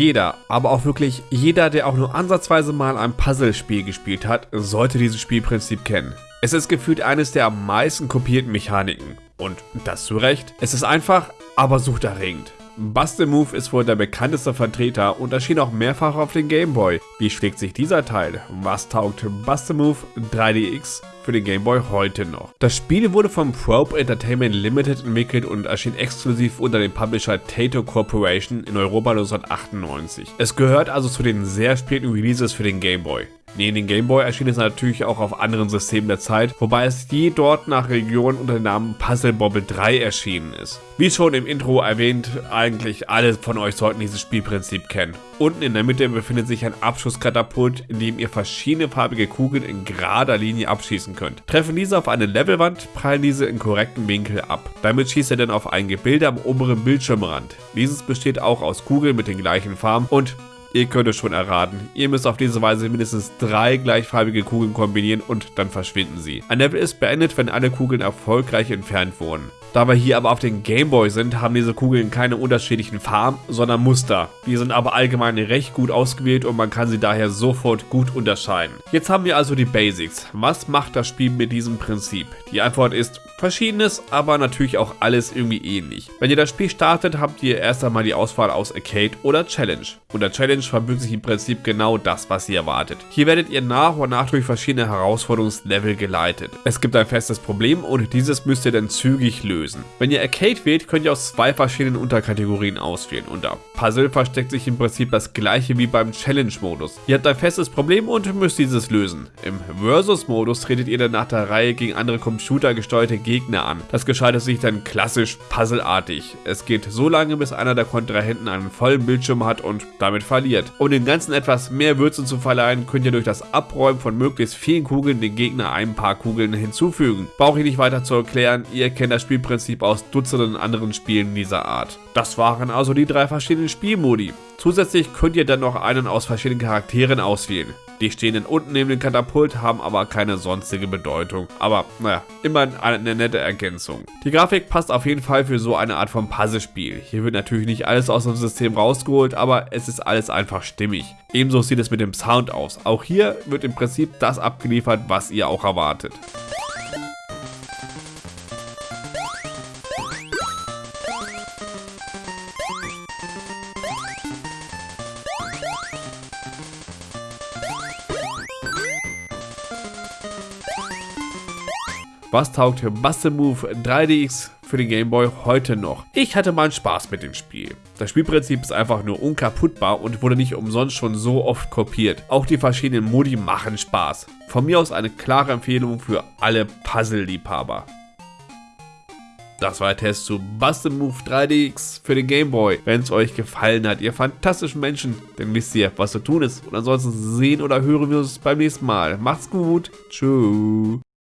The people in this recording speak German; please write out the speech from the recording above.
Jeder, aber auch wirklich jeder, der auch nur ansatzweise mal ein Puzzlespiel gespielt hat, sollte dieses Spielprinzip kennen. Es ist gefühlt eines der am meisten kopierten Mechaniken. Und das zu Recht. Es ist einfach, aber suchterregend. Buster Move ist wohl der bekannteste Vertreter und erschien auch mehrfach auf den Game Boy. Wie schlägt sich dieser Teil? Was taugt Buster Move 3DX für den Game Boy heute noch? Das Spiel wurde von Probe Entertainment Limited entwickelt und erschien exklusiv unter dem Publisher Tato Corporation in Europa 1998. Es gehört also zu den sehr späten Releases für den Game Boy. Neben den Game Boy erschien es natürlich auch auf anderen Systemen der Zeit, wobei es je dort nach Region unter dem Namen Puzzle Bobble 3 erschienen ist. Wie schon im Intro erwähnt, eigentlich alle von euch sollten dieses Spielprinzip kennen. Unten in der Mitte befindet sich ein Abschusskatapult, in dem ihr verschiedene farbige Kugeln in gerader Linie abschießen könnt. Treffen diese auf eine Levelwand, prallen diese in korrektem Winkel ab. Damit schießt ihr dann auf ein Gebilde am oberen Bildschirmrand. Dieses besteht auch aus Kugeln mit den gleichen Farben und Ihr könnt es schon erraten. Ihr müsst auf diese Weise mindestens drei gleichfarbige Kugeln kombinieren und dann verschwinden sie. Ein Level ist beendet, wenn alle Kugeln erfolgreich entfernt wurden. Da wir hier aber auf den Gameboy sind, haben diese Kugeln keine unterschiedlichen Farben, sondern Muster. Die sind aber allgemein recht gut ausgewählt und man kann sie daher sofort gut unterscheiden. Jetzt haben wir also die Basics. Was macht das Spiel mit diesem Prinzip? Die Antwort ist verschiedenes, aber natürlich auch alles irgendwie ähnlich. Wenn ihr das Spiel startet, habt ihr erst einmal die Auswahl aus Arcade oder Challenge. Unter Challenge verbirgt sich im Prinzip genau das, was ihr erwartet. Hier werdet ihr nach und nach durch verschiedene Herausforderungslevel geleitet. Es gibt ein festes Problem und dieses müsst ihr dann zügig lösen lösen. Wenn ihr Arcade wählt, könnt ihr aus zwei verschiedenen Unterkategorien auswählen. Unter Puzzle versteckt sich im Prinzip das gleiche wie beim Challenge-Modus. Ihr habt ein festes Problem und müsst dieses lösen. Im Versus-Modus tretet ihr dann nach der Reihe gegen andere computergesteuerte Gegner an. Das gestaltet sich dann klassisch puzzleartig. Es geht so lange, bis einer der Kontrahenten einen vollen Bildschirm hat und damit verliert. Um dem Ganzen etwas mehr Würze zu verleihen, könnt ihr durch das Abräumen von möglichst vielen Kugeln den Gegner ein paar Kugeln hinzufügen. Brauche ich nicht weiter zu erklären, ihr kennt das Spielprinzip Prinzip aus Dutzenden anderen Spielen dieser Art. Das waren also die drei verschiedenen Spielmodi. Zusätzlich könnt ihr dann noch einen aus verschiedenen Charakteren auswählen. Die stehen dann unten neben dem Katapult, haben aber keine sonstige Bedeutung. Aber naja, immerhin eine nette Ergänzung. Die Grafik passt auf jeden Fall für so eine Art von Puzzlespiel. Hier wird natürlich nicht alles aus dem System rausgeholt, aber es ist alles einfach stimmig. Ebenso sieht es mit dem Sound aus. Auch hier wird im Prinzip das abgeliefert, was ihr auch erwartet. Was taugt Buster Move 3DX für den Game Boy heute noch? Ich hatte mal Spaß mit dem Spiel. Das Spielprinzip ist einfach nur unkaputtbar und wurde nicht umsonst schon so oft kopiert. Auch die verschiedenen Modi machen Spaß. Von mir aus eine klare Empfehlung für alle Puzzle-Liebhaber. Das war der Test zu Buster Move 3DX für den Game Boy. Wenn es euch gefallen hat, ihr fantastischen Menschen, dann wisst ihr, was zu tun ist. Und ansonsten sehen oder hören wir uns beim nächsten Mal. Macht's gut. Tschüss.